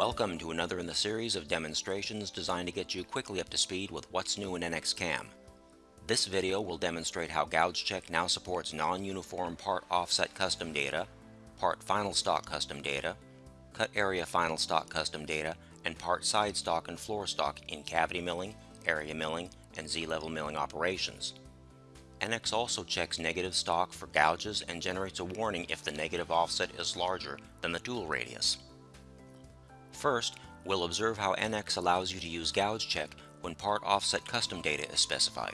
Welcome to another in the series of demonstrations designed to get you quickly up to speed with what's new in NX-CAM. This video will demonstrate how GougeCheck now supports non-uniform part offset custom data, part final stock custom data, cut area final stock custom data, and part side stock and floor stock in cavity milling, area milling, and Z-level milling operations. NX also checks negative stock for gouges and generates a warning if the negative offset is larger than the tool radius. First, we'll observe how NX allows you to use gouge check when part offset custom data is specified.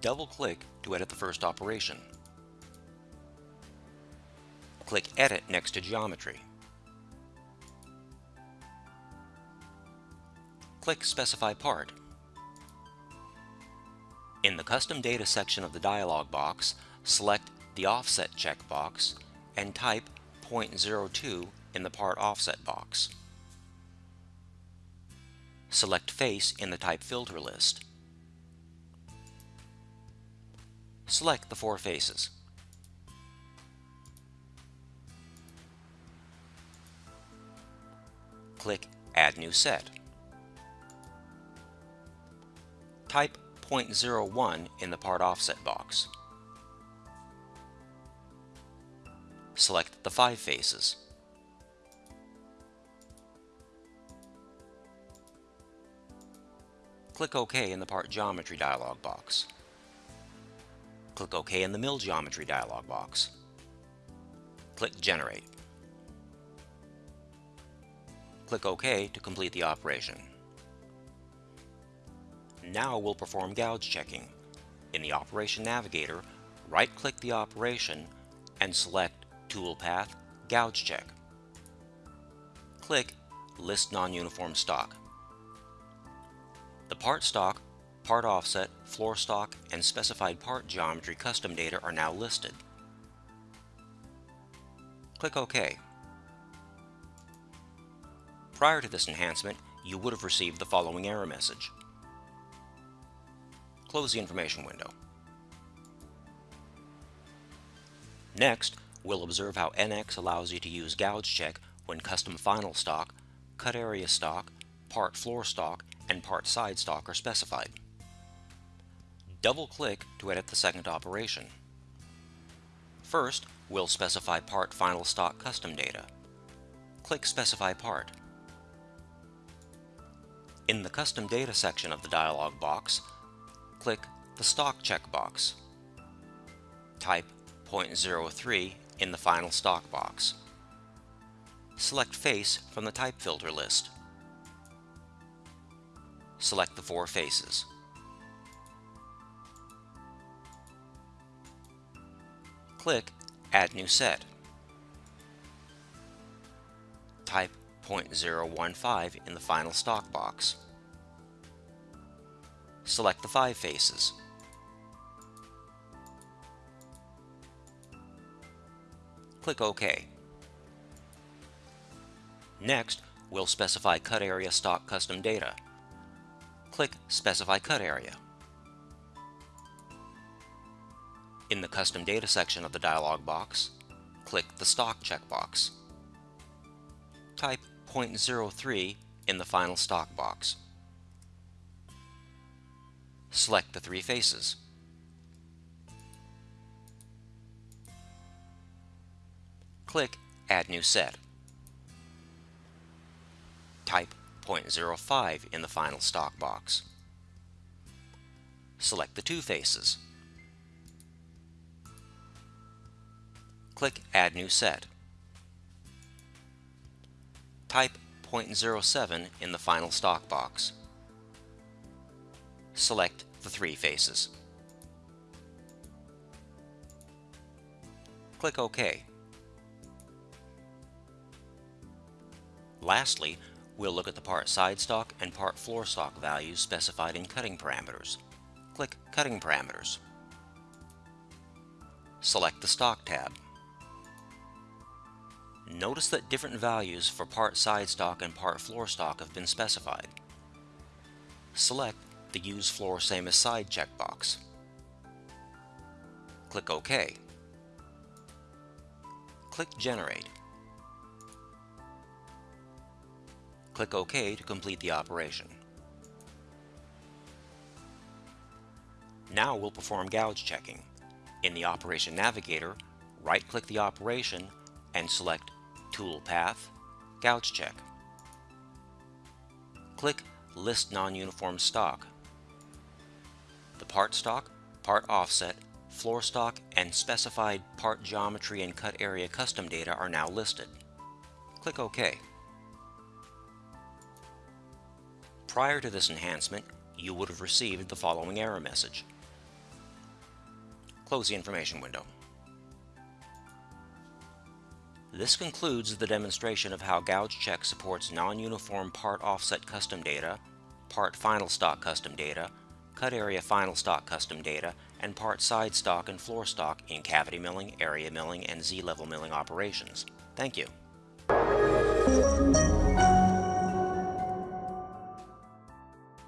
Double-click to edit the first operation. Click Edit next to Geometry. Click Specify Part. In the Custom Data section of the dialog box, select the Offset checkbox and type 0.02 in the Part Offset box. Select Face in the Type Filter list. Select the four faces. Click Add New Set. Type 0.01 in the Part Offset box. Select the five faces. Click OK in the Part Geometry dialog box. Click OK in the Mill Geometry dialog box. Click Generate. Click OK to complete the operation. Now we'll perform gouge checking. In the Operation Navigator, right-click the operation and select Toolpath Gouge Check. Click List Non-Uniform Stock. The part stock, part offset, floor stock, and specified part geometry custom data are now listed. Click OK. Prior to this enhancement, you would have received the following error message. Close the information window. Next, we'll observe how NX allows you to use gouge check when custom final stock, cut area stock, part floor stock, and part side stock are specified. Double-click to edit the second operation. First, we'll specify part final stock custom data. Click Specify Part. In the Custom Data section of the dialog box, click the Stock checkbox. Type 0.03 in the Final Stock box. Select Face from the Type Filter list select the four faces. Click Add New Set. Type 0.015 in the final stock box. Select the five faces. Click OK. Next, we'll specify cut area stock custom data click Specify Cut Area. In the Custom Data section of the dialog box, click the Stock checkbox. Type 0.03 in the final stock box. Select the three faces. Click Add New Set. Type 0.05 in the final stock box. Select the two faces. Click Add New Set. Type 0.07 in the final stock box. Select the three faces. Click OK. Lastly, We'll look at the part side stock and part floor stock values specified in cutting parameters. Click Cutting Parameters. Select the Stock tab. Notice that different values for part side stock and part floor stock have been specified. Select the Use Floor Same as Side checkbox. Click OK. Click Generate. Click OK to complete the operation. Now we'll perform gouge checking. In the Operation Navigator, right-click the operation and select Tool Path, Gouge Check. Click List Non-Uniform Stock. The part stock, part offset, floor stock, and specified part geometry and cut area custom data are now listed. Click OK. Prior to this enhancement, you would have received the following error message. Close the information window. This concludes the demonstration of how Gouge Check supports non-uniform part offset custom data, part final stock custom data, cut area final stock custom data, and part side stock and floor stock in cavity milling, area milling, and Z-level milling operations. Thank you.